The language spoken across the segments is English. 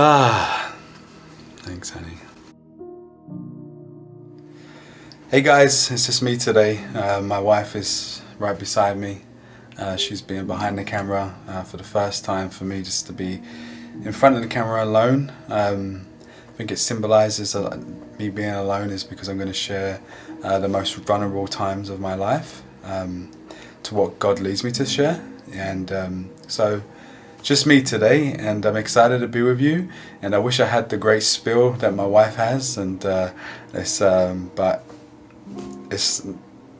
Ah, thanks, honey. Hey guys, it's just me today. Uh, my wife is right beside me. Uh, she's been behind the camera uh, for the first time for me just to be in front of the camera alone. Um, I think it symbolises me being alone is because I'm going to share uh, the most vulnerable times of my life um, to what God leads me to share. And um, so just me today and I'm excited to be with you and I wish I had the great spill that my wife has and uh, it's um, but it's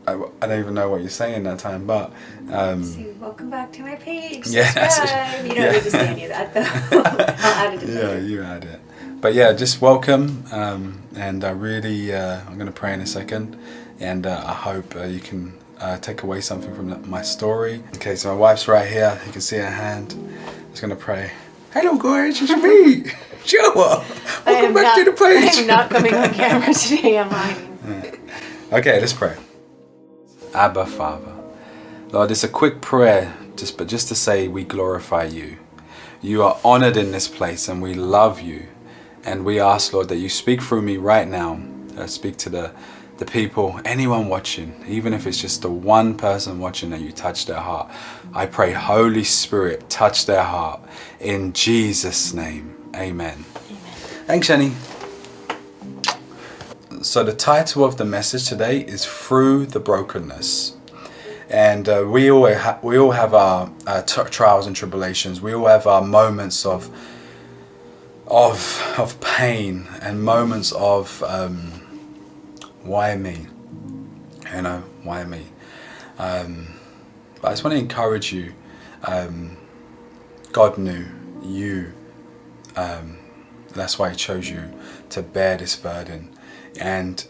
I, I, don't even know what you're saying that time but um, so welcome back to my page yeah subscribe. you don't yeah. need to say any of that though I'll add it yeah you add it but yeah just welcome um, and I really uh, I'm gonna pray in a second and uh, I hope uh, you can uh, take away something from my story. Okay, so my wife's right here. You can see her hand. Just gonna pray. Hello, guys. It's me, Joa. Welcome back not, to the page. I'm not coming on camera today. I'm hiding. Okay, let's pray. Abba, Father, Lord, it's a quick prayer, just but just to say we glorify you. You are honored in this place, and we love you. And we ask, Lord, that you speak through me right now. Uh, speak to the the people, anyone watching, even if it's just the one person watching that you touch their heart. I pray, Holy Spirit, touch their heart. In Jesus' name, amen. amen. Thanks, Jenny. So the title of the message today is Through the Brokenness. And uh, we, all we all have our uh, trials and tribulations. We all have our moments of, of, of pain and moments of... Um, why me? You know, why me? Um, but I just want to encourage you. Um, God knew you. Um, that's why He chose you to bear this burden. And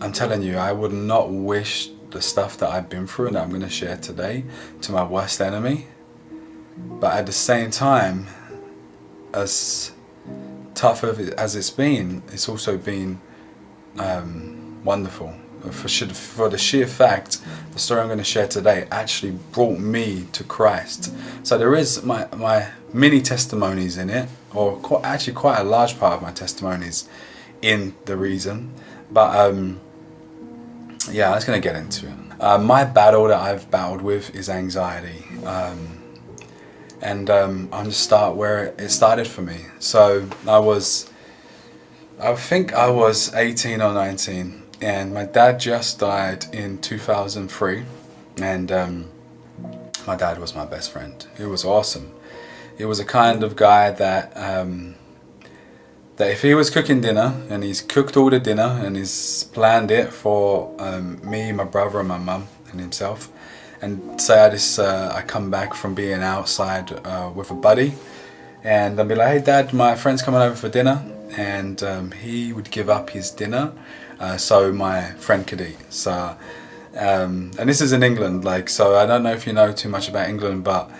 I'm telling you, I would not wish the stuff that I've been through and I'm going to share today to my worst enemy. But at the same time, as tough as it's been, it's also been um, wonderful. For, for the sheer fact, the story I'm going to share today actually brought me to Christ. So there is my, my mini testimonies in it, or quite, actually quite a large part of my testimonies in the reason. But um, yeah, I was going to get into it. Uh, my battle that I've battled with is anxiety. Um, and um, I'm just start where it started for me. So I was I think I was 18 or 19 and my dad just died in 2003 and um, my dad was my best friend. He was awesome. He was a kind of guy that um, that if he was cooking dinner and he's cooked all the dinner and he's planned it for um, me, my brother and my mum and himself and say I just uh, I come back from being outside uh, with a buddy and I'll be like, hey dad, my friend's coming over for dinner and um, he would give up his dinner uh, so my friend could eat. So, um, and this is in England, like, so I don't know if you know too much about England, but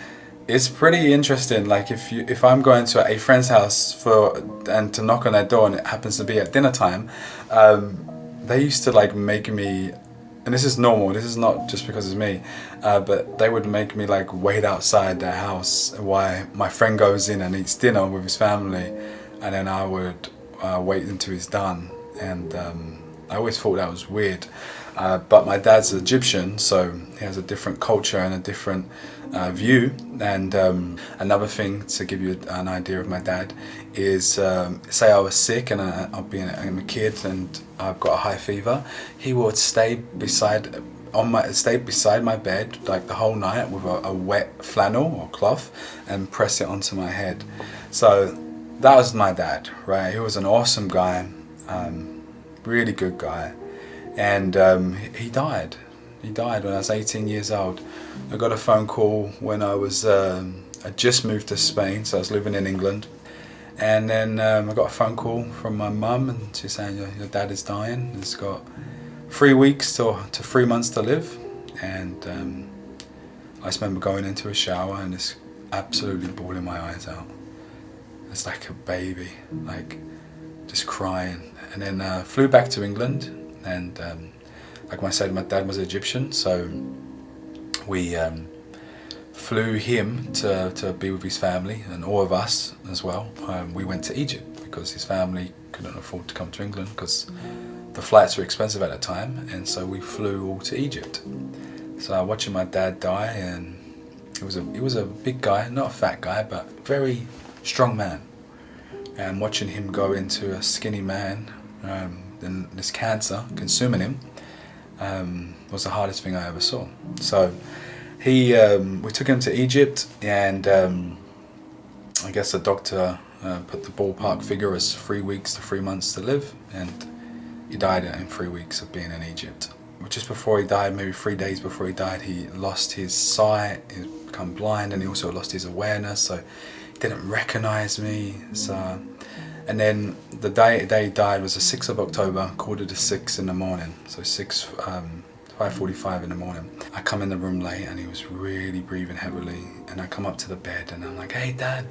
it's pretty interesting. Like, if you if I'm going to a friend's house for and to knock on their door and it happens to be at dinner time, um, they used to like make me. And this is normal, this is not just because it's me, uh, but they would make me like wait outside their house while my friend goes in and eats dinner with his family and then I would uh, wait until he's done. And um, I always thought that was weird. Uh, but my dad's Egyptian so he has a different culture and a different uh, view. And um, another thing to give you an idea of my dad is um, say I was sick and I, I'll be I'm a kid and I've got a high fever he would stay beside on my stay beside my bed like the whole night with a, a wet flannel or cloth and press it onto my head. So that was my dad, right? He was an awesome guy, um, really good guy, and um, he died. He died when I was 18 years old. I got a phone call when I was um, I just moved to Spain, so I was living in England, and then um, I got a phone call from my mum, and she's saying your, your dad is dying. He's got three weeks to to three months to live, and um, I just remember going into a shower and just absolutely bawling my eyes out as like a baby, like just crying. And then uh, flew back to England and um, like I said, my dad was Egyptian, so we um, flew him to, to be with his family and all of us as well. Um, we went to Egypt because his family couldn't afford to come to England because the flights were expensive at the time and so we flew all to Egypt. So I watching my dad die and he was a he was a big guy, not a fat guy, but very strong man. And watching him go into a skinny man um, and this cancer consuming him um, was the hardest thing I ever saw. So he um, we took him to Egypt and um, I guess the doctor uh, put the ballpark figure as three weeks to three months to live and he died in three weeks of being in Egypt. Just before he died, maybe three days before he died, he lost his sight, he become blind and he also lost his awareness so didn't recognize me. So, and then the day, he died was the 6th of October, quarter to 6 in the morning. So 6, um, 5.45 in the morning. I come in the room late and he was really breathing heavily and I come up to the bed and I'm like, hey dad.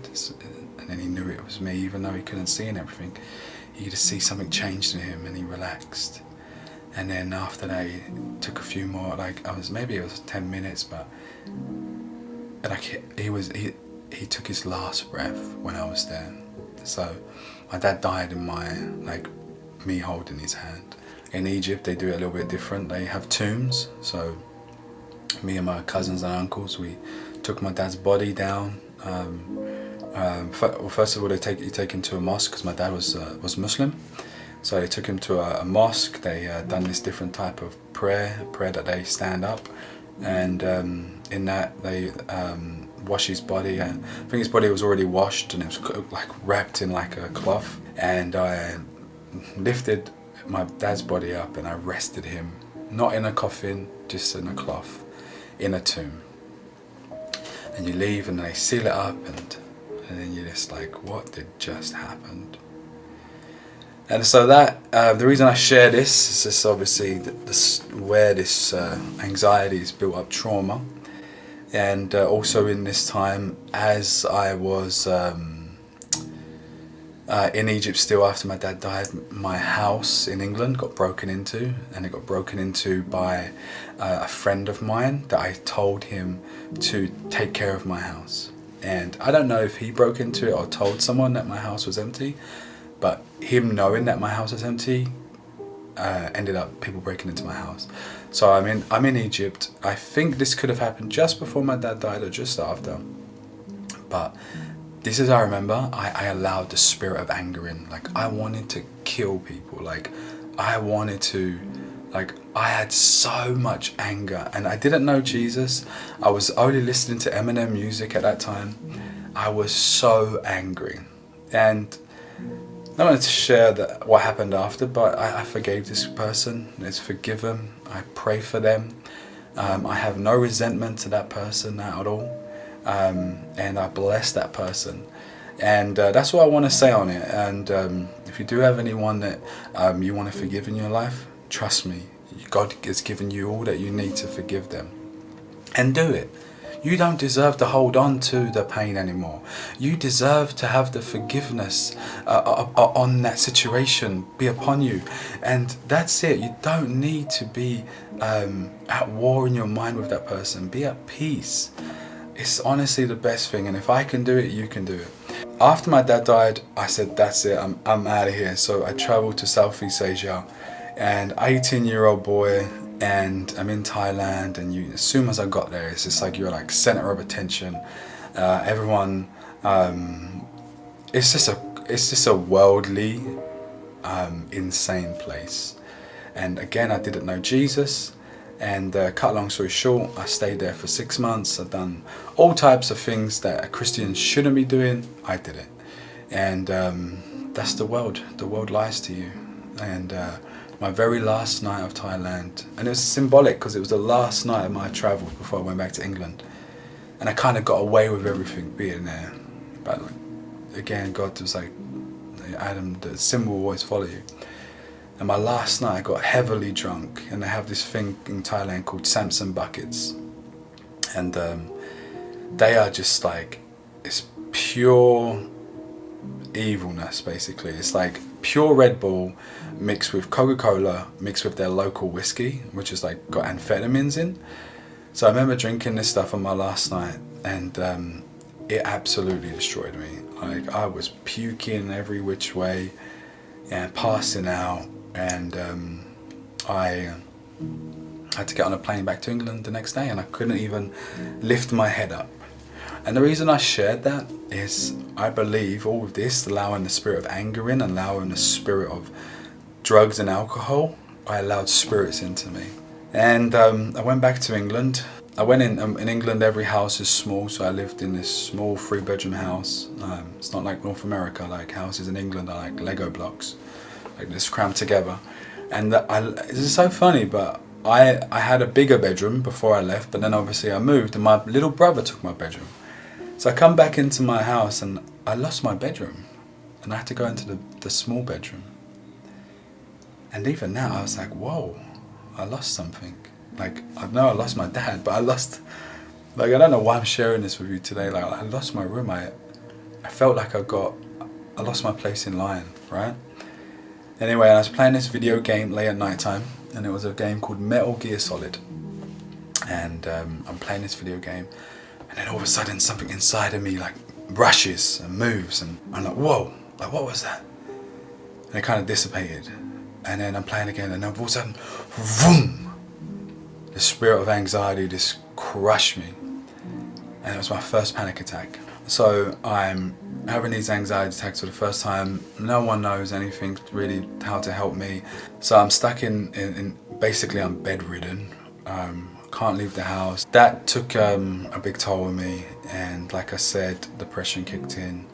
And then he knew it was me even though he couldn't see and everything you could see something changed in him and he relaxed. And then after that, it took a few more, like I was, maybe it was 10 minutes, but like he was, he, he took his last breath when I was there. So my dad died in my, like me holding his hand. In Egypt, they do it a little bit different. They have tombs. So me and my cousins and uncles, we took my dad's body down um, um, well, first of all, they take you take him to a mosque because my dad was uh, was Muslim, so they took him to a, a mosque. They uh, done this different type of prayer, prayer that they stand up, and um, in that they um, wash his body. And I think his body was already washed and it was like wrapped in like a cloth. And I lifted my dad's body up and I rested him, not in a coffin, just in a cloth, in a tomb. And you leave and they seal it up and and then you're just like, what did just happened? And so that uh, the reason I share this is this obviously where this uh, anxiety is built up trauma, and uh, also in this time as I was um, uh, in Egypt still after my dad died, my house in England got broken into, and it got broken into by uh, a friend of mine that I told him to take care of my house. And I don't know if he broke into it or told someone that my house was empty but him knowing that my house was empty uh, ended up people breaking into my house so I'm in I'm in Egypt I think this could have happened just before my dad died or just after but this is I remember I, I allowed the spirit of anger in like I wanted to kill people like I wanted to like I had so much anger and I didn't know Jesus. I was only listening to Eminem music at that time. I was so angry. And I wanted to share that what happened after, but I, I forgave this person. Let's forgive them. I pray for them. Um, I have no resentment to that person at all. Um, and I bless that person. And uh, that's what I want to say on it. And um, if you do have anyone that um, you want to forgive in your life, trust me, God has given you all that you need to forgive them. And do it. You don't deserve to hold on to the pain anymore. You deserve to have the forgiveness uh, uh, uh, on that situation be upon you. And that's it. You don't need to be um, at war in your mind with that person. Be at peace. It's honestly the best thing. And if I can do it, you can do it. After my dad died, I said, that's it. I'm, I'm out of here. So I traveled to Southeast Asia and 18 year old boy and I'm in Thailand and you as soon as I got there it's just like you're like center of attention. Uh, everyone um, it's just a it's just a worldly um, insane place. And again I didn't know Jesus. And uh, cut long story short I stayed there for six months. I've done all types of things that a Christian shouldn't be doing. I did it. And um, that's the world. The world lies to you. And uh, my very last night of Thailand. And it was symbolic because it was the last night of my travel before I went back to England. And I kind of got away with everything being there. But again, God was like, Adam, the sin will always follow you. And my last night I got heavily drunk and they have this thing in Thailand called Sangsom buckets. And um, they are just like, it's pure evilness basically. It's like pure Red Bull mixed with Coca-Cola mixed with their local whiskey, which is like got amphetamines in. So I remember drinking this stuff on my last night, and um, it absolutely destroyed me. Like I was puking every which way, and passing out, and um, I had to get on a plane back to England the next day, and I couldn't even lift my head up. And the reason I shared that is I believe all of this, allowing the spirit of anger in, allowing the spirit of drugs and alcohol, I allowed spirits into me. And um, I went back to England. I went in, um, in England, every house is small, so I lived in this small three bedroom house. Um, it's not like North America, like houses in England are like Lego blocks, like this crammed together. And I, this is so funny, but I, I had a bigger bedroom before I left, but then obviously I moved and my little brother took my bedroom. So I come back into my house and I lost my bedroom and I had to go into the, the small bedroom. And even now I was like, whoa, I lost something. Like, I know I lost my dad, but I lost, like, I don't know why I'm sharing this with you today. Like, I lost my room. I, I felt like I got, I lost my place in line, right? Anyway, I was playing this video game late at night time and it was a game called Metal Gear Solid. And um, I'm playing this video game and then all of a sudden something inside of me like rushes and moves and I'm like, whoa, like what was that? And it kind of dissipated. And then I'm playing again and then all of a sudden, boom! The spirit of anxiety just crushed me. And it was my first panic attack. So I'm having these anxiety attacks for the first time. No one knows anything really how to help me. So I'm stuck in, in, in basically I'm bedridden. Um, can't leave the house. That took um, a big toll on me and like I said, depression kicked in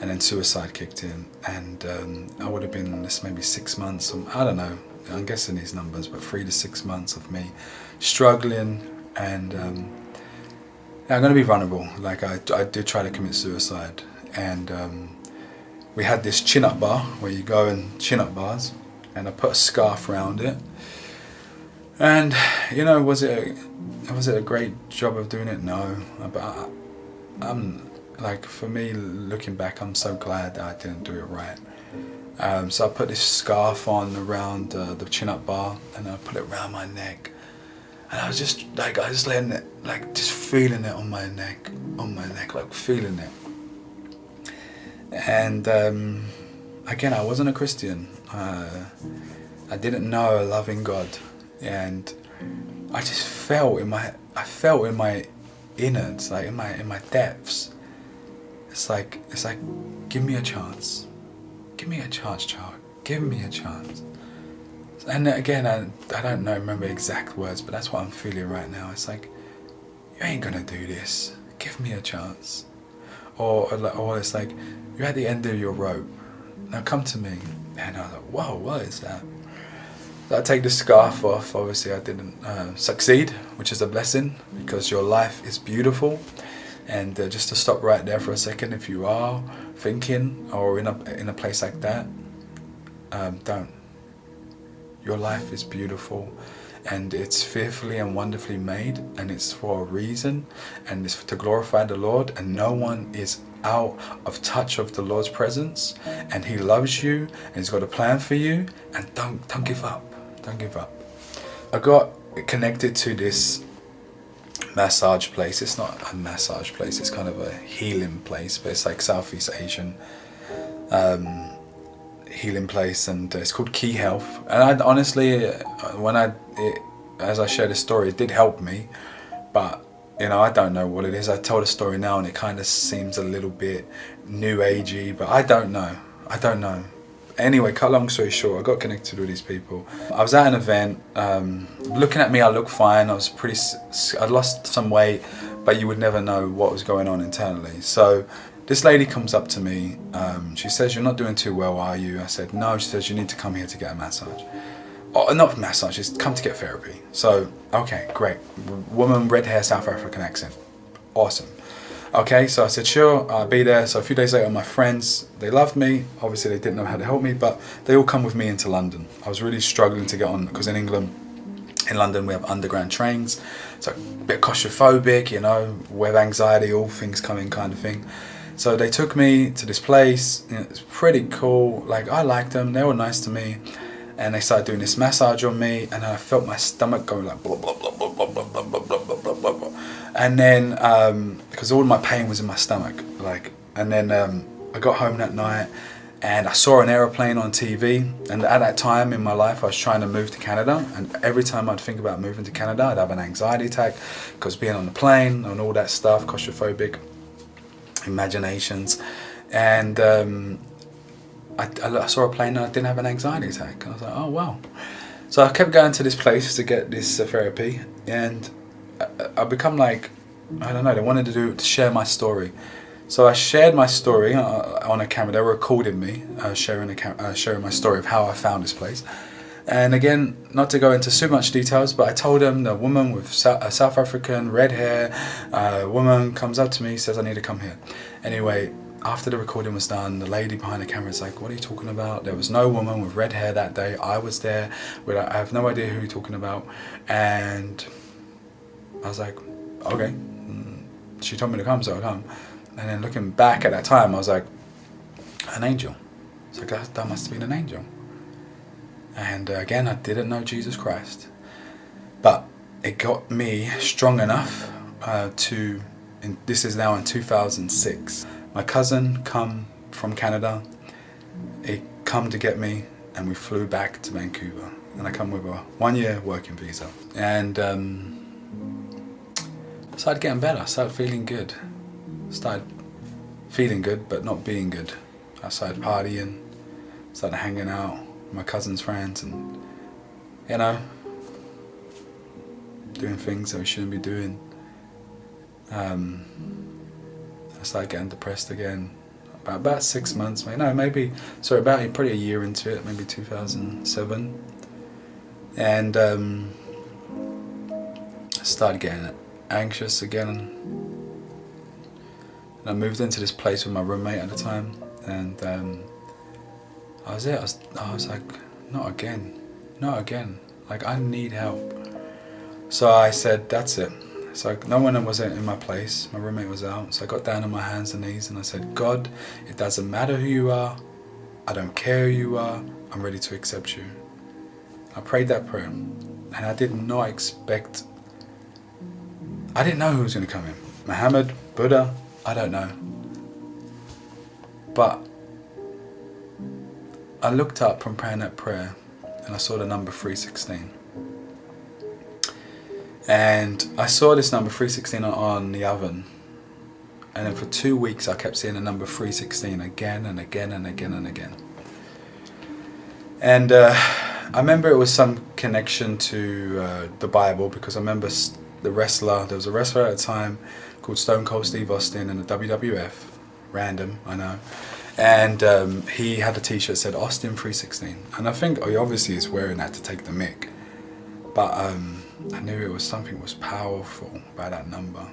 and then suicide kicked in and um, I would have been this maybe six months, I don't know, I'm guessing these numbers, but three to six months of me struggling and um, I'm going to be vulnerable. Like I, I did try to commit suicide and um, we had this chin up bar where you go and chin up bars and I put a scarf around it and you know, was it a, was it a great job of doing it? No, but I, I'm like for me, looking back, I'm so glad that I didn't do it right. Um, so I put this scarf on around uh, the chin-up bar, and I put it around my neck, and I was just like, I was letting it, like, just feeling it on my neck, on my neck, like feeling it. And um, again, I wasn't a Christian. Uh, I didn't know a loving God and I just felt in my I felt in my innards, like in my in my depths. It's like it's like give me a chance. Give me a chance, child. Give me a chance. And again, I, I don't know, remember exact words, but that's what I'm feeling right now. It's like, you ain't gonna do this. Give me a chance. Or, or it's like, you're at the end of your rope. Now come to me. And I was like, whoa, what is that? I take the scarf off, obviously I didn't uh, succeed, which is a blessing because your life is beautiful. And uh, just to stop right there for a second, if you are thinking or in a, in a place like that, um, don't. Your life is beautiful and it's fearfully and wonderfully made and it's for a reason and it's to glorify the Lord and no one is out of touch of the Lord's presence and he loves you and he's got a plan for you and don't don't give up don't give up. I got connected to this massage place. It's not a massage place, it's kind of a healing place, but it's like Southeast Asian um, healing place and it's called Key Health. And I honestly, when I, it, as I shared the story, it did help me, but you know, I don't know what it is. I told a story now and it kind of seems a little bit new agey, but I don't know. I don't know. Anyway, cut long story short, I got connected with these people. I was at an event. Um, looking at me, I look fine. I was pretty. I'd lost some weight, but you would never know what was going on internally. So this lady comes up to me. Um, she says, "You're not doing too well, are you?" I said, "No." She says, "You need to come here to get a massage." Oh, not massage. Just come to get therapy. So okay, great. Woman, red hair, South African accent. Awesome. Okay, so I said, sure, I'll be there. So a few days later, my friends, they loved me. Obviously, they didn't know how to help me, but they all come with me into London. I was really struggling to get on because in England, in London, we have underground trains. So a bit claustrophobic, you know, web anxiety, all things coming kind of thing. So they took me to this place. It's pretty cool. Like, I liked them. They were nice to me. And they started doing this massage on me. And I felt my stomach go like blah, blah, blah, blah, blah, blah, blah, blah, blah, blah, blah and then because all my pain was in my stomach, like, and then um, I got home that night and I saw an aeroplane on TV and at that time in my life I was trying to move to Canada and every time I'd think about moving to Canada I'd have an anxiety attack because being on the plane and all that stuff, claustrophobic imaginations and um, I, I, saw a plane and I didn't have an anxiety attack and I was like oh wow so I kept going to this place to get this uh, therapy and I, I become like I don't know they wanted to do to share my story so I shared my story uh, on a camera. They were recording me uh, sharing, a uh, sharing my story of how I found this place. And again, not to go into too much details, but I told them the woman with a South African red hair, uh, woman comes up to me, says I need to come here. Anyway, after the recording was done, the lady behind the camera is like, what are you talking about? There was no woman with red hair that day. I was there. I have no idea who you're talking about. And I was like, okay. Mm, she told me to come, so I come. And then looking back at that time, I was like, an angel. So that, that must have been an angel. And uh, again, I didn't know Jesus Christ. But it got me strong enough uh, to, in, this is now in 2006. My cousin come from Canada. He come to get me and we flew back to Vancouver. And I come with a one year working visa. And um, started getting better, started feeling good started feeling good but not being good. I started partying, started hanging out with my cousin's friends and you know doing things that we shouldn't be doing. Um, I started getting depressed again about, about six months, maybe, no, maybe, sorry, about probably a year into it, maybe 2007. And um, I started getting anxious again And I moved into this place with my roommate at the time, and um, I was it. I was, I was like, not again, not again. Like I need help. So I said, that's it. So no one was in my place. My roommate was out. So I got down on my hands and knees and I said, God, it doesn't matter who you are. I don't care who you are. I'm ready to accept you. I prayed that prayer and I did not expect, I didn't know who was going to come in. Muhammad, Buddha, I don't know. But I looked up from praying that prayer and I saw the number 316. And I saw this number 316 on the oven. And then for two weeks I kept seeing the number 316 again and again and again and again. And uh, I remember it was some connection to uh, the Bible because I remember the wrestler, there was a wrestler at the time called Stone Cold Steve Austin in the WWF. Random, I know. And um, he had a t-shirt said Austin 316. And I think he obviously is wearing that to take the mic. But um, I knew it was something was powerful about that number.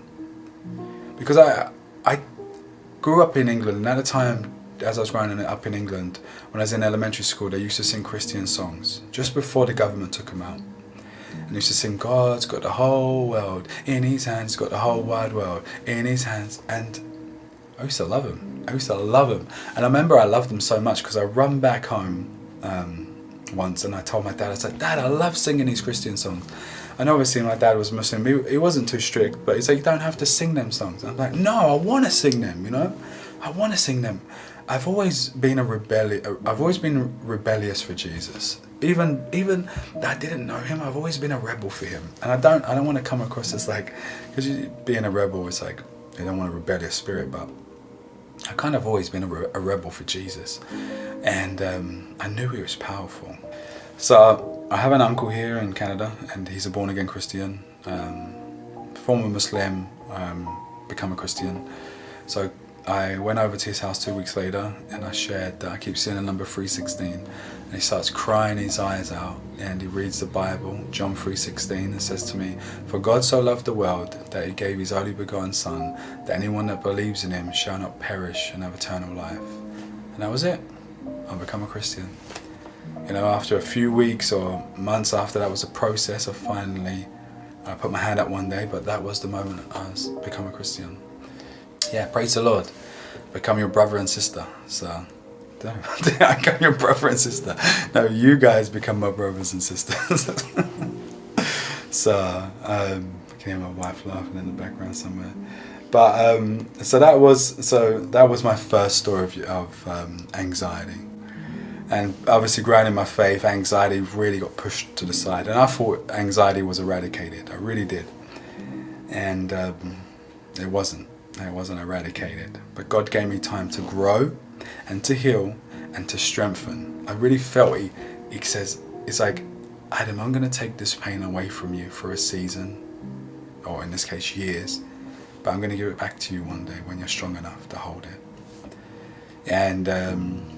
Because I, I grew up in England and at the time as I was growing up in England, when I was in elementary school, they used to sing Christian songs just before the government took them out. And he used to sing, God's got the whole world in his hands, got the whole wide world in his hands. And I used to love them. I used to love them. And I remember I loved them so much because I run back home um, once and I told my dad, I said, Dad, I love singing these Christian songs. And obviously my dad was Muslim. He, he wasn't too strict, but he said, you don't have to sing them songs. And I'm like, no, I want to sing them, you know? I want to sing them. I've always been a rebellious. I've always been rebellious for Jesus. Even even that I didn't know him. I've always been a rebel for him, and I don't I don't want to come across as like because being a rebel is like you don't want a rebellious spirit, but I've kind of always been a, re a rebel for Jesus, and um, I knew he was powerful. So I have an uncle here in Canada, and he's a born again Christian, um, former Muslim, um, become a Christian. So I went over to his house two weeks later and I shared that I keep seeing the number 316 and he starts crying his eyes out and he reads the Bible, John 3.16 and says to me, For God so loved the world that he gave his only begotten son that anyone that believes in him shall not perish and have eternal life. And that was it. I become a Christian. You know, after a few weeks or months after that was a process of finally, I put my hand up one day, but that was the moment I was become a Christian yeah, praise the Lord. Become your brother and sister. So, I become your brother and sister. No, you guys become my brothers and sisters. so, um, can hear my wife laughing in the background somewhere. But um, so that was so that was my first story of, of um, anxiety, and obviously growing in my faith, anxiety really got pushed to the side, and I thought anxiety was eradicated. I really did, and um, it wasn't. It wasn't eradicated. But God gave me time to grow, and to heal, and to strengthen. I really felt He, he says it's like Adam, I'm going to take this pain away from you for a season, or in this case, years, but I'm going to give it back to you one day when you're strong enough to hold it. And um,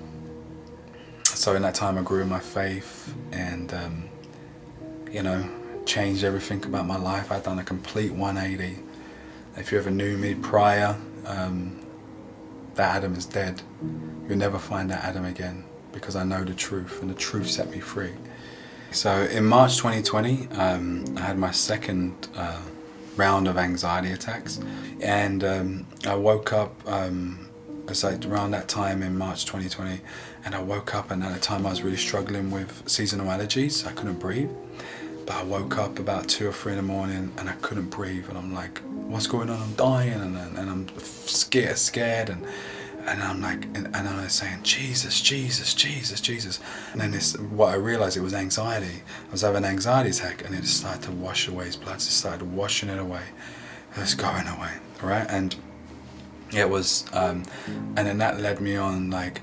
so in that time, I grew in my faith and, um, you know, changed everything about my life. I'd done a complete 180. If you ever knew me prior, um, that Adam is dead. You'll never find that Adam again because I know the truth and the truth set me free. So in March 2020, um, I had my second uh, round of anxiety attacks, and um, I woke up. Um, it's like around that time in March 2020, and I woke up, and at the time I was really struggling with seasonal allergies. I couldn't breathe, but I woke up about two or three in the morning, and I couldn't breathe, and I'm like, "What's going on? I'm dying," and, and I'm scared, scared, and and I'm like, and, and I'm saying, Jesus, Jesus, Jesus, Jesus. And then this, what I realized it was anxiety. I was having an anxiety attack, and it started to wash away. His blood started washing it away. It was going away, right? And it was, um, and then that led me on like,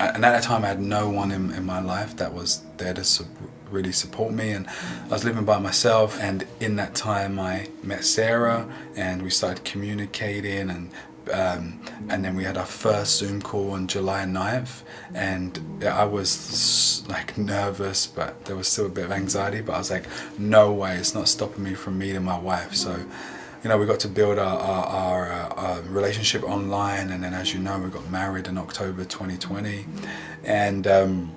and at that time I had no one in, in my life that was there to su really support me. And I was living by myself. And in that time I met Sarah and we started communicating and um, and then we had our first Zoom call on July 9th and I was like nervous but there was still a bit of anxiety but I was like no way it's not stopping me from meeting my wife. So you know we got to build our, our, our, uh, our, relationship online and then as you know we got married in October 2020 and um,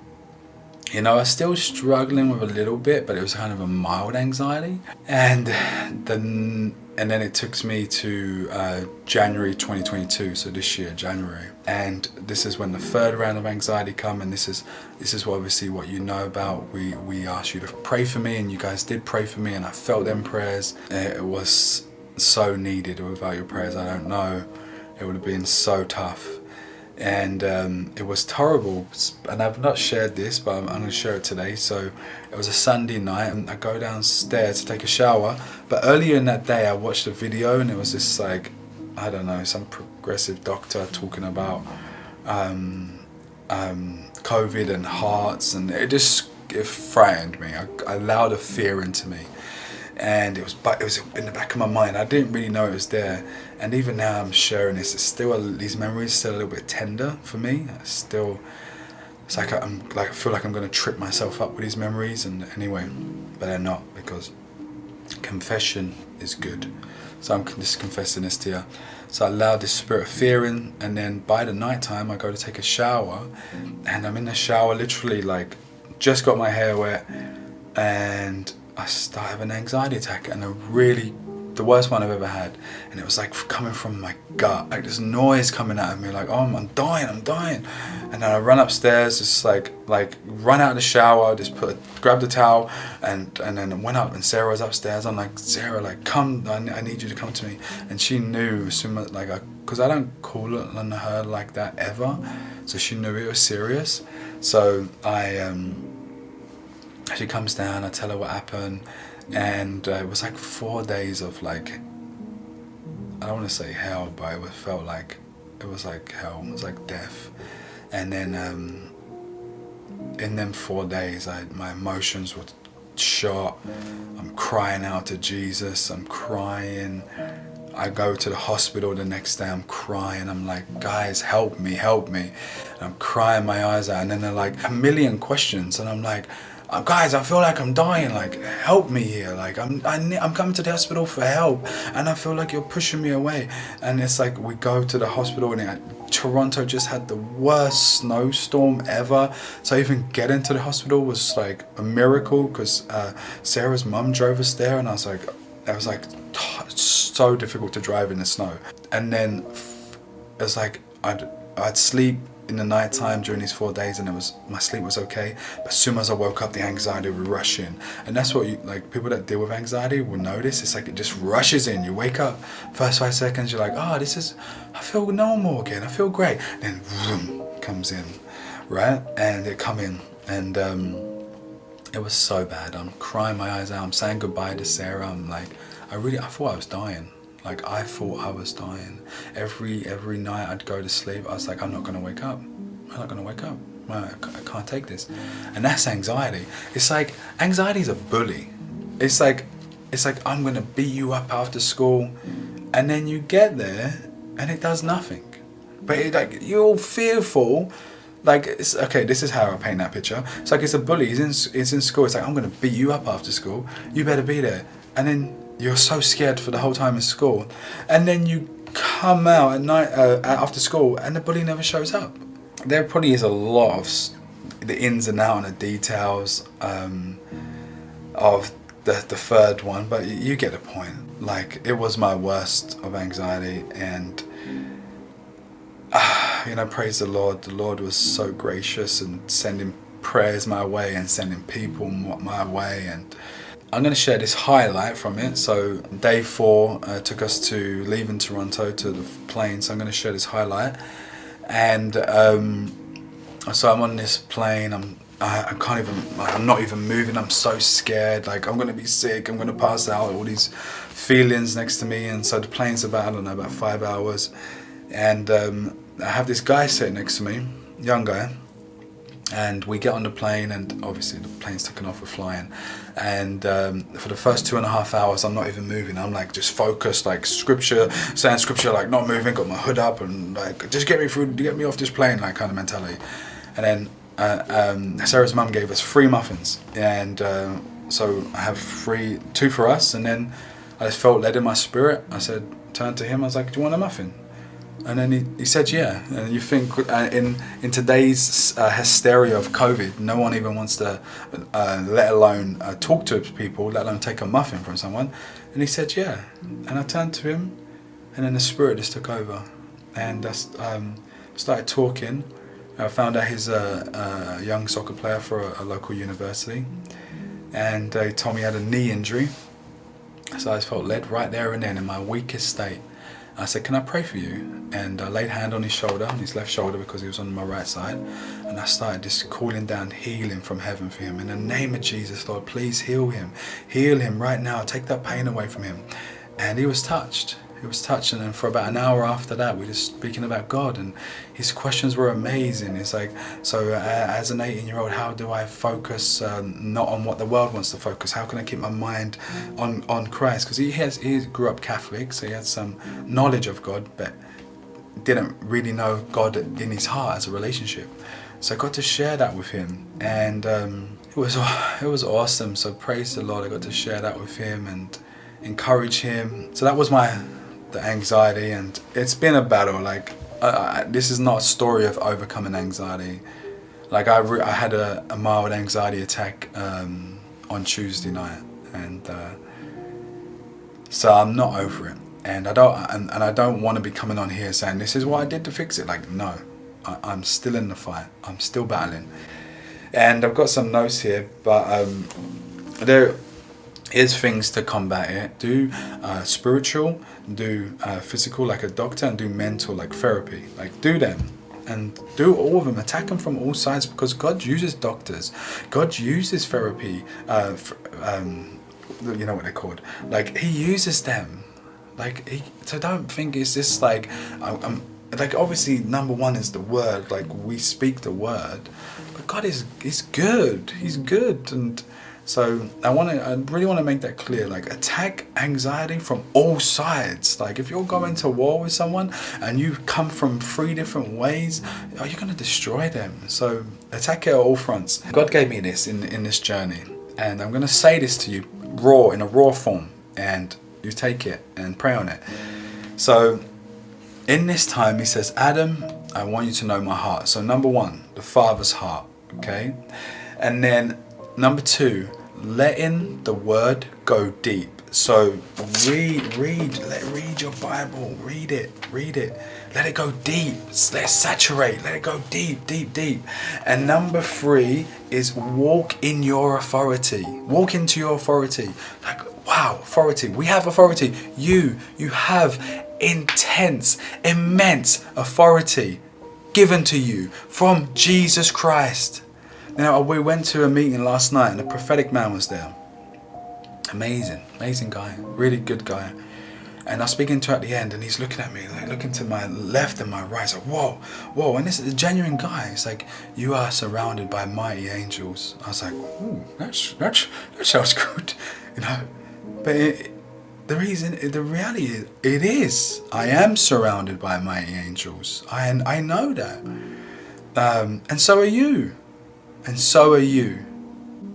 you know, I was still struggling with a little bit, but it was kind of a mild anxiety. And then, and then it took me to uh, January 2022, so this year, January. And this is when the third round of anxiety come, and this is this is what obviously what you know about. We we asked you to pray for me, and you guys did pray for me, and I felt them prayers. It was so needed. Without your prayers, I don't know. It would have been so tough. And um, it was terrible. And I've not shared this but I'm, I'm going to share it today. So it was a Sunday night and I go downstairs to take a shower. But earlier in that day I watched a video and it was this like I don't know some progressive doctor talking about um, um, COVID and hearts. And it just it frightened me. I, I allowed a fear into me and it was but it was in the back of my mind. I didn't really know it was there. And even now I'm sharing this it's still these memories still a little bit tender for me. It's still it's like I'm like I feel like I'm gonna trip myself up with these memories and anyway but they're not because confession is good. So I'm just confessing this to you so I allow this spirit of fear in and then by the night time I go to take a shower and I'm in the shower literally like just got my hair wet and I started having an anxiety attack and a really the worst one I've ever had. And it was like coming from my gut. Like this noise coming out of me like oh I'm dying I'm dying. And then I run upstairs just like like run out of the shower just put grab the towel and and then went up and Sarah was upstairs. I'm like Sarah like come I, need you to come to me. And she knew like I because I don't call on her like that ever. So she knew it was serious. So I um she comes down, I tell her what happened, and uh, it was like four days of like, I don't want to say hell, but it felt like, it was like hell, it was like death. And then um, in them four days, I, my emotions were shot. I'm crying out to Jesus, I'm crying. I go to the hospital the next day, I'm crying, I'm like, guys, help me, help me. And I'm crying my eyes out, and then they're like, a million questions, and I'm like, uh, guys, I feel like I'm dying, like, help me here, like, I'm, I, I'm coming to the hospital for help, and I feel like you're pushing me away, and it's like, we go to the hospital, and it, Toronto just had the worst snowstorm ever, so even getting to the hospital was like a miracle, because uh, Sarah's mum drove us there, and I was like, it was like, so difficult to drive in the snow, and then it's like, I'd, I'd sleep in the night time during these four days and it was my sleep was okay. But as soon as i woke up the anxiety would rush in. And that's what you like people that deal with anxiety will notice. It's like it just rushes in. You wake up first five seconds you're like oh this is i feel normal again. I feel great. Then vroom, comes in right? And it come in. And um it was so bad. I'm crying my eyes out. I'm saying goodbye to sarah. I'm like i really i thought i was dying like I thought I was dying. Every every night I'd go to sleep, I was like, I'm not gonna wake up. I'm not gonna wake up. I can't take this. And that's anxiety. It's like anxiety is a bully. It's like it's like I'm gonna beat you up after school, and then you get there and it does nothing. But it, like you're all fearful. Like it's okay. This is how I paint that picture. It's like it's a bully. He's in he's in school. It's like I'm gonna beat you up after school. You better be there. And then you're so scared for the whole time in school, and then you come out at night uh, after school, and the bully never shows up. There probably is a lot of the ins and outs and the details um, of the the third one, but you get the point. Like it was my worst of anxiety, and uh, you know, praise the Lord. The Lord was so gracious and sending prayers my way and sending people my way and I'm going to share this highlight from it. So day four uh, took us to leaving Toronto to the plane. So I'm going to share this highlight. And um, so I'm on this plane. I'm I, I can't even. Like, I'm not even moving. I'm so scared. Like I'm going to be sick. I'm going to pass out. All these feelings next to me. And so the plane's about I don't know about five hours. And um, I have this guy sitting next to me, young guy and we get on the plane and obviously the plane's taken off we're flying. And um, for the first two and a half hours I'm not even moving. I'm like just focused like scripture saying scripture like not moving got my hood up and like just get me through get me off this plane like kind of mentality. And then uh, um, Sarah's mum gave us free muffins. And uh, so I have three two for us. And then I just felt led in my spirit. I said turn to him. I was like do you want a muffin and then he, he said, yeah. And you think uh, in in today's uh, hysteria of COVID, no one even wants to, uh, let alone uh, talk to people, let alone take a muffin from someone. And he said, yeah. And I turned to him, and then the spirit just took over, and I um, started talking. I found out he's a, a young soccer player for a, a local university, and he told me he had a knee injury. So I felt led right there and then in my weakest state I said, can I pray for you? And I laid hand on his shoulder, on his left shoulder because he was on my right side. And I started just calling down healing from heaven for him. In the name of Jesus, Lord, please heal him. Heal him right now. Take that pain away from him. And he was touched it was touching and for about an hour after that. We were just speaking about God and his questions were amazing. It's like so uh, as an 18 year old how do I focus um, not on what the world wants to focus? How can I keep my mind on on Christ? Because he has he grew up Catholic so he had some knowledge of God but didn't really know God in his heart as a relationship. So I got to share that with him and um, it was it was awesome. So praise the Lord I got to share that with him and encourage him. So that was my the anxiety and it's been a battle like uh, this is not a story of overcoming anxiety. Like I, I had a, a, mild anxiety attack um, on Tuesday night and uh, so I'm not over it. And I don't and, and I don't want to be coming on here saying this is what I did to fix it. Like no I, I'm still in the fight. I'm still battling. And I've got some notes here but um, there is things to combat it. Do uh, spiritual, do uh, physical like a doctor, and do mental like therapy. Like do them and do all of them. Attack them from all sides because God uses doctors. God uses therapy. Uh, um, you know what they're called. Like He uses them. Like he, so, don't think it's just like I'm, I'm like obviously number one is the word. Like we speak the word, but God is is good. He's good and so I want to, I really want to make that clear. Like attack anxiety from all sides. Like if you're going to war with someone and you come from three different ways, oh, are you going to destroy them? So attack it at all fronts. God gave me this in in this journey, and I'm going to say this to you raw in a raw form, and you take it and pray on it. So in this time, He says, Adam, I want you to know my heart. So number one, the Father's heart. Okay, and then number two letting the word go deep. So read, read, let read your Bible. Read it, read it. Let it go deep. Let it saturate. Let it go deep, deep, deep. And number three is walk in your authority. Walk into your authority. Like wow, authority. We have authority. You, you have intense, immense authority given to you from Jesus Christ. Now, we went to a meeting last night and a prophetic man was there. Amazing, amazing guy, really good guy. And I was speaking to at the end, and he's looking at me, like looking to my left and my right. He's like, whoa, whoa. And this is a genuine guy. He's like, you are surrounded by mighty angels. I was like, ooh, that's, that's, that sounds good, you know. But it, the reason, the reality is, it is. I am surrounded by mighty angels. I, I know that. Um, and so are you. And so are you.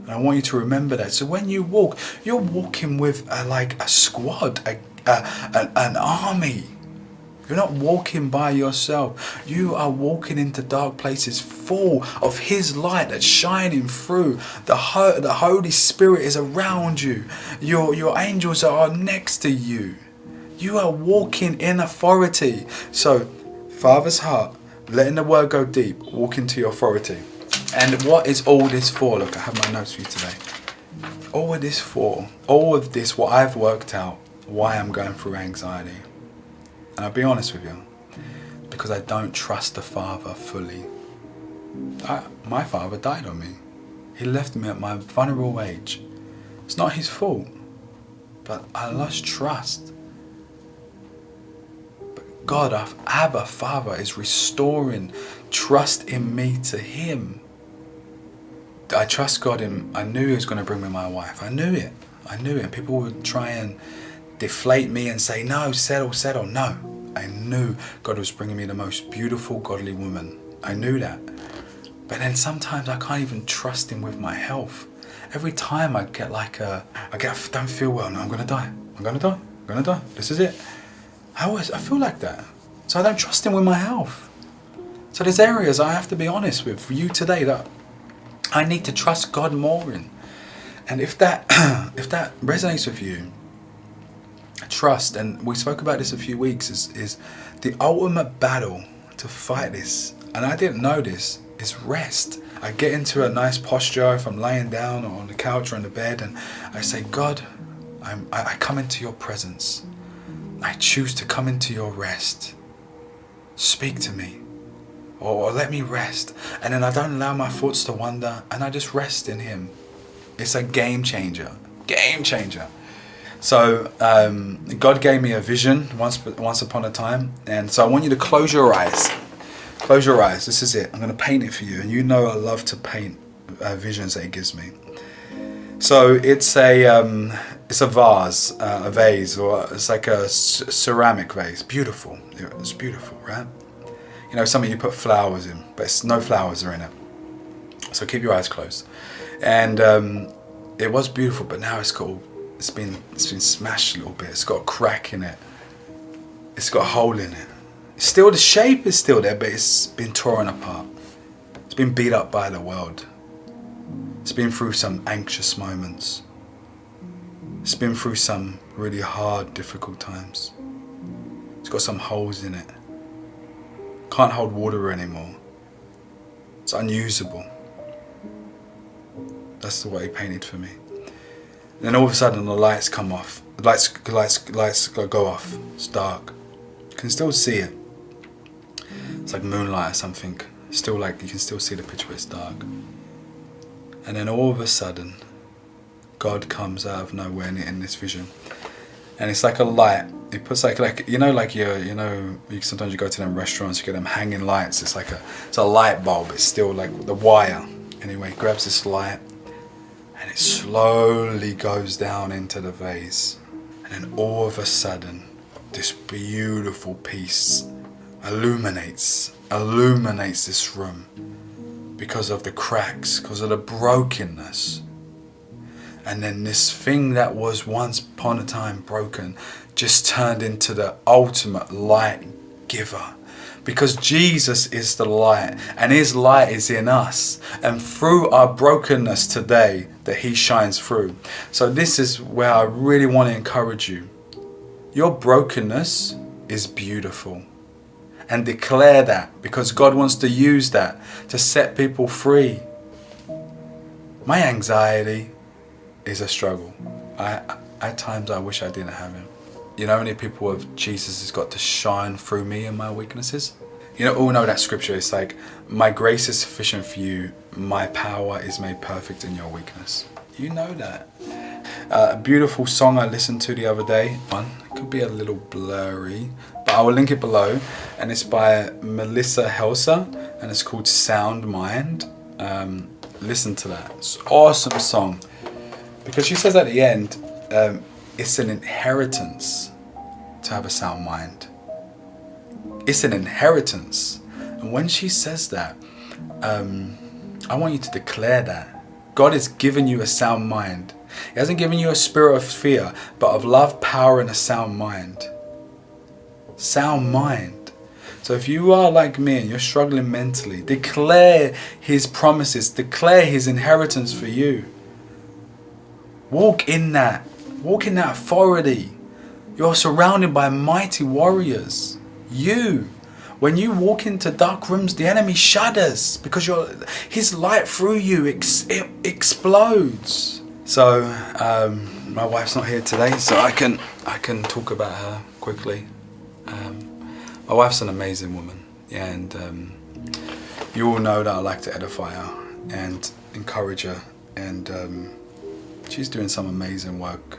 And I want you to remember that. So when you walk, you're walking with a, like a squad, a, a, an army. You're not walking by yourself. You are walking into dark places full of His light that's shining through. The, the Holy Spirit is around you. Your, your angels are next to you. You are walking in authority. So, Father's heart, letting the word go deep, walk into your authority. And what is all this for? Look, I have my notes for you today. All of this for, all of this, what I've worked out, why I'm going through anxiety and I'll be honest with you, because I don't trust the Father fully. I, my father died on me. He left me at my vulnerable age. It's not his fault, but I lost trust. But God, our Abba Father, is restoring trust in me to Him. I trust God in. I knew He was going to bring me my wife. I knew it. I knew it. People would try and deflate me and say, no, settle, settle. No, I knew God was bringing me the most beautiful, godly woman. I knew that. But then sometimes I can't even trust Him with my health. Every time I get like a, I get, I don't feel well, no, I'm gonna die. I'm gonna die. I'm gonna die. This is it. I always, I feel like that. So I don't trust Him with my health. So there's areas I have to be honest with you today that I need to trust God more in. And if that, if that resonates with you, trust, and we spoke about this a few weeks, is, is the ultimate battle to fight this. And I didn't know this, is rest. I get into a nice posture if I'm laying down or on the couch or in the bed and I say, God, I'm, I, I come into your presence. I choose to come into your rest. Speak to me or, let me rest. And then I don't allow my thoughts to wander and I just rest in him. It's a game changer. Game changer. So um, God gave me a vision once once upon a time, and so I want you to close your eyes. Close your eyes. This is it. I'm going to paint it for you, and you know I love to paint uh, visions that He gives me. So it's a um, it's a vase, uh, a vase, or it's like a ceramic vase. Beautiful. It's beautiful, right? You know, something you put flowers in, but no flowers are in it. So keep your eyes closed. And um, it was beautiful, but now it's got it's been it's been smashed a little bit. It's got a crack in it. It's got a hole in it. Still, the shape is still there, but it's been torn apart. It's been beat up by the world. It's been through some anxious moments. It's been through some really hard, difficult times. It's got some holes in it. Can't hold water anymore. It's unusable. That's the way he painted for me. Then all of a sudden the lights come off. The lights, lights, lights go off. It's dark. You can still see it. It's like moonlight or something. Still like you can still see the picture, it's dark. And then all of a sudden, God comes out of nowhere in this vision, and it's like a light. He puts like like you know like you you know you, sometimes you go to them restaurants you get them hanging lights. It's like a it's a light bulb. It's still like the wire. Anyway, grabs this light and it slowly goes down into the vase. And then all of a sudden, this beautiful piece illuminates, illuminates this room because of the cracks, because of the brokenness. And then this thing that was once upon a time broken just turned into the ultimate light giver, because Jesus is the light and his light is in us and through our brokenness today that he shines through. So this is where I really want to encourage you. Your brokenness is beautiful and declare that because God wants to use that to set people free. My anxiety is a struggle. I, at times I wish I didn't have him. You know, many people of Jesus has got to shine through me and my weaknesses. You know, all know that scripture. It's like, my grace is sufficient for you. My power is made perfect in your weakness. You know that. Uh, a beautiful song I listened to the other day. One, it could be a little blurry, but I will link it below. And it's by Melissa Helser, and it's called Sound Mind. Um, listen to that. It's awesome song. Because she says at the end, um, it's an inheritance to have a sound mind. It's an inheritance. And when she says that, um, I want you to declare that. God has given you a sound mind. He hasn't given you a spirit of fear, but of love, power, and a sound mind. Sound mind. So if you are like me and you're struggling mentally, declare His promises, declare His inheritance for you. Walk in that. Walk in that authority. You're surrounded by mighty warriors. You. When you walk into dark rooms, the enemy shudders because you're, his light through you ex, it explodes. So, um, my wife's not here today, so I can I can talk about her quickly. Um, my wife's an amazing woman, and um, you all know that I like to edify her and encourage her, and um, she's doing some amazing work.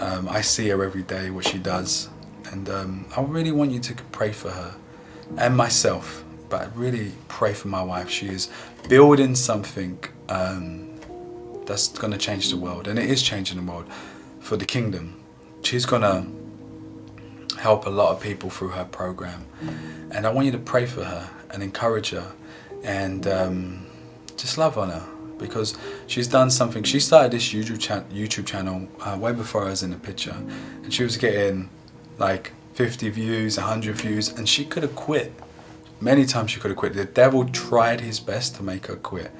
Um, I see her every day, what she does, and um, I really want you to pray for her and myself, but I really pray for my wife. She is building something um, that's going to change the world, and it is changing the world for the kingdom. She's going to help a lot of people through her program, and I want you to pray for her and encourage her, and um, just love on her because she's done something. She started this YouTube, cha YouTube channel uh, way before I was in the picture, and she was getting like 50 views, 100 views, and she could have quit. Many times she could have quit. The devil tried his best to make her quit,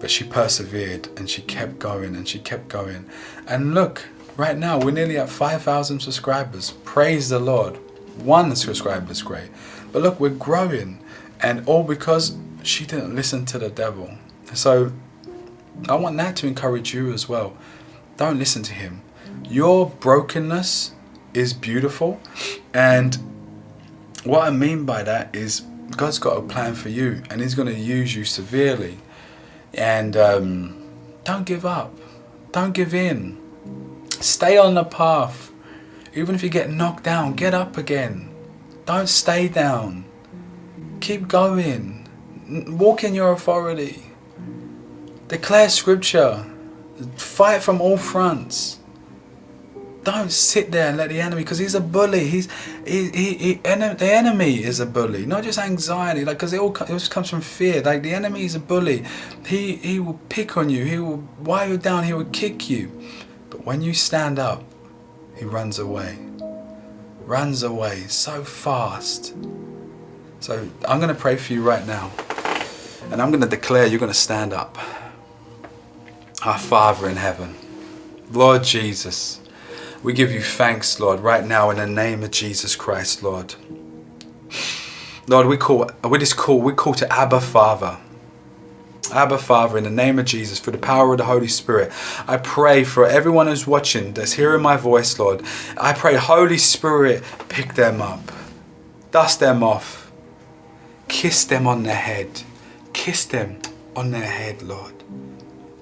but she persevered and she kept going and she kept going. And look, right now we're nearly at 5,000 subscribers. Praise the Lord. One subscriber is great. But look, we're growing, and all because she didn't listen to the devil. So I want that to encourage you as well. Don't listen to him. Your brokenness is beautiful. And what I mean by that is God's got a plan for you and He's going to use you severely. And um, don't give up. Don't give in. Stay on the path. Even if you get knocked down, get up again. Don't stay down. Keep going. Walk in your authority. Declare scripture. Fight from all fronts. Don't sit there and let the enemy, because he's a bully. He's he, he, he the enemy is a bully, not just anxiety. Like because it all it just comes from fear. Like the enemy is a bully. He he will pick on you. He will while you're down. He will kick you. But when you stand up, he runs away. Runs away so fast. So I'm going to pray for you right now. And I'm going to declare you're going to stand up. Our Father in heaven, Lord Jesus, we give you thanks, Lord, right now in the name of Jesus Christ, Lord. Lord, we call, we just call, we call to Abba Father. Abba Father, in the name of Jesus, for the power of the Holy Spirit, I pray for everyone who's watching, that's hearing my voice, Lord. I pray, Holy Spirit, pick them up, dust them off, kiss them on their head, kiss them on their head, Lord.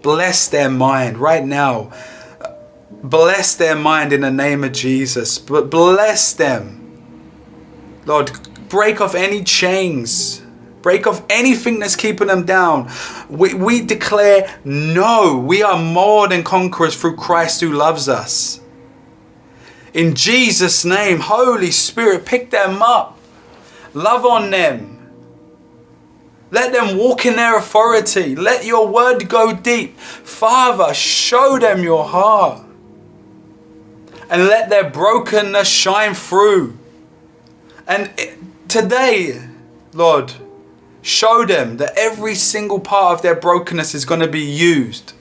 Bless their mind right now. Bless their mind in the name of Jesus. But bless them. Lord, break off any chains. Break off anything that's keeping them down. We, we declare no. We are more than conquerors through Christ who loves us. In Jesus' name, Holy Spirit, pick them up. Love on them. Let them walk in their authority. Let your word go deep. Father, show them your heart. And let their brokenness shine through. And today, Lord, show them that every single part of their brokenness is going to be used.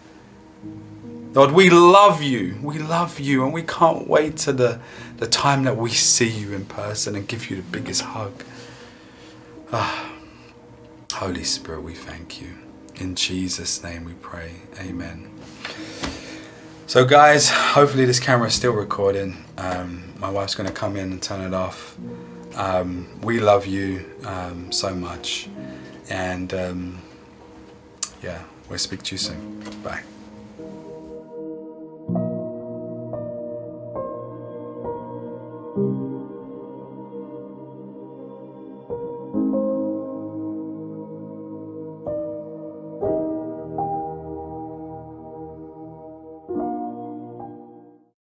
Lord, we love you. We love you, and we can't wait to the, the time that we see you in person and give you the biggest hug. Ah, Holy Spirit, we thank you. In Jesus' name we pray. Amen. So, guys, hopefully this camera is still recording. Um, my wife's going to come in and turn it off. Um, we love you um, so much. And um, yeah, we'll speak to you soon. Bye.